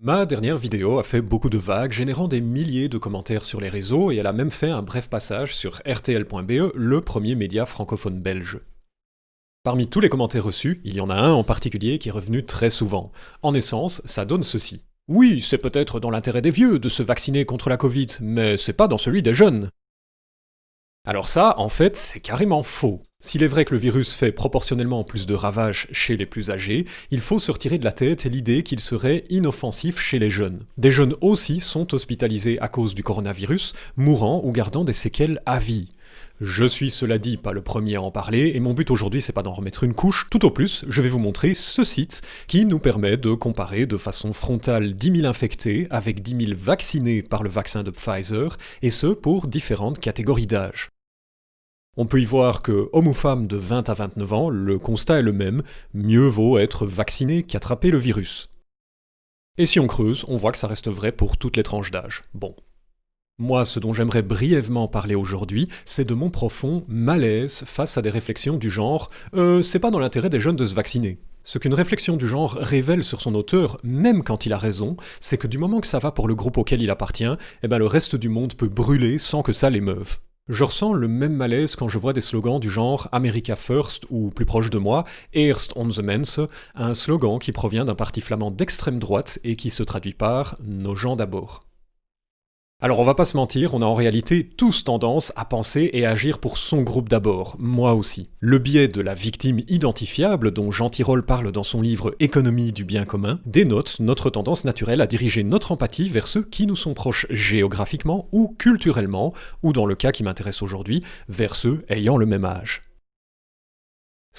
Ma dernière vidéo a fait beaucoup de vagues, générant des milliers de commentaires sur les réseaux, et elle a même fait un bref passage sur RTL.be, le premier média francophone belge. Parmi tous les commentaires reçus, il y en a un en particulier qui est revenu très souvent. En essence, ça donne ceci. Oui, c'est peut-être dans l'intérêt des vieux de se vacciner contre la Covid, mais c'est pas dans celui des jeunes. Alors ça, en fait, c'est carrément faux. S'il est vrai que le virus fait proportionnellement plus de ravages chez les plus âgés, il faut se retirer de la tête l'idée qu'il serait inoffensif chez les jeunes. Des jeunes aussi sont hospitalisés à cause du coronavirus, mourant ou gardant des séquelles à vie. Je suis cela dit pas le premier à en parler, et mon but aujourd'hui c'est pas d'en remettre une couche, tout au plus, je vais vous montrer ce site qui nous permet de comparer de façon frontale 10 000 infectés avec 10 000 vaccinés par le vaccin de Pfizer, et ce pour différentes catégories d'âge. On peut y voir que, homme ou femme de 20 à 29 ans, le constat est le même, mieux vaut être vacciné qu'attraper le virus. Et si on creuse, on voit que ça reste vrai pour toutes les tranches d'âge. Bon. Moi, ce dont j'aimerais brièvement parler aujourd'hui, c'est de mon profond malaise face à des réflexions du genre euh, c'est pas dans l'intérêt des jeunes de se vacciner. Ce qu'une réflexion du genre révèle sur son auteur, même quand il a raison, c'est que du moment que ça va pour le groupe auquel il appartient, eh ben le reste du monde peut brûler sans que ça l'émeuve. Je ressens le même malaise quand je vois des slogans du genre America First ou plus proche de moi, Eerst onze mensen, un slogan qui provient d'un parti flamand d'extrême droite et qui se traduit par Nos gens d'abord. Alors on va pas se mentir, on a en réalité tous tendance à penser et agir pour son groupe d'abord, moi aussi. Le biais de la victime identifiable, dont Jean Tirole parle dans son livre Économie du bien commun, dénote notre tendance naturelle à diriger notre empathie vers ceux qui nous sont proches géographiquement ou culturellement, ou dans le cas qui m'intéresse aujourd'hui, vers ceux ayant le même âge.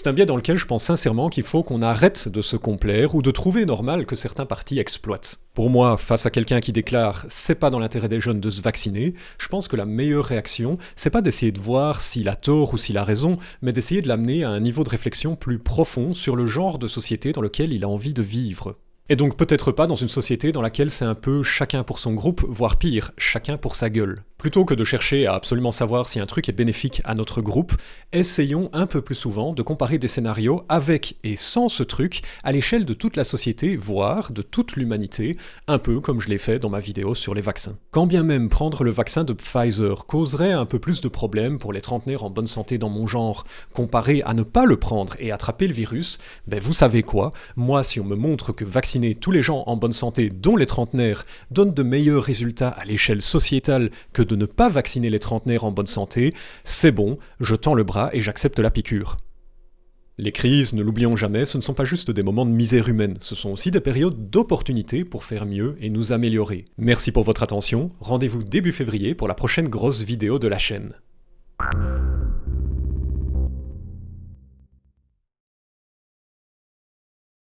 C'est un biais dans lequel je pense sincèrement qu'il faut qu'on arrête de se complaire ou de trouver normal que certains partis exploitent. Pour moi, face à quelqu'un qui déclare « c'est pas dans l'intérêt des jeunes de se vacciner », je pense que la meilleure réaction, c'est pas d'essayer de voir s'il a tort ou s'il a raison, mais d'essayer de l'amener à un niveau de réflexion plus profond sur le genre de société dans lequel il a envie de vivre. Et donc peut-être pas dans une société dans laquelle c'est un peu chacun pour son groupe, voire pire, chacun pour sa gueule. Plutôt que de chercher à absolument savoir si un truc est bénéfique à notre groupe, essayons un peu plus souvent de comparer des scénarios avec et sans ce truc à l'échelle de toute la société, voire de toute l'humanité, un peu comme je l'ai fait dans ma vidéo sur les vaccins. Quand bien même prendre le vaccin de Pfizer causerait un peu plus de problèmes pour les trentenaires en bonne santé dans mon genre, comparé à ne pas le prendre et attraper le virus, ben vous savez quoi, moi si on me montre que vacciner tous les gens en bonne santé, dont les trentenaires, donne de meilleurs résultats à l'échelle sociétale que de ne pas vacciner les trentenaires en bonne santé, c'est bon, je tends le bras et j'accepte la piqûre. Les crises, ne l'oublions jamais, ce ne sont pas juste des moments de misère humaine, ce sont aussi des périodes d'opportunité pour faire mieux et nous améliorer. Merci pour votre attention, rendez-vous début février pour la prochaine grosse vidéo de la chaîne.